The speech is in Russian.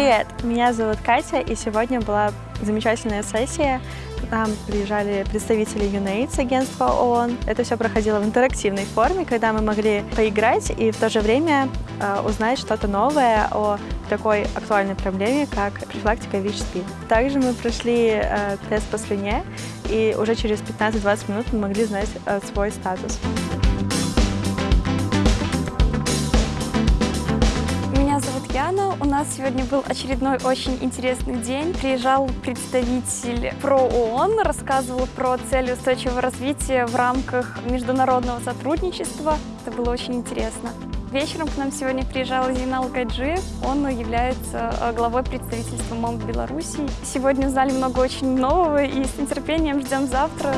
Привет, меня зовут Катя, и сегодня была замечательная сессия. Нам приезжали представители UNAIDS, агентства ООН. Это все проходило в интерактивной форме, когда мы могли поиграть и в то же время э, узнать что-то новое о такой актуальной проблеме, как профилактика ВИЧ-СПИД. Также мы прошли э, тест по слюне, и уже через 15-20 минут мы могли знать э, свой статус. Яна. У нас сегодня был очередной очень интересный день. Приезжал представитель про ООН, рассказывал про цели устойчивого развития в рамках международного сотрудничества. Это было очень интересно. Вечером к нам сегодня приезжал Зинал Гаджи. Он является э, главой представительства МОМ Беларуси. Сегодня узнали много очень нового и с нетерпением ждем завтра.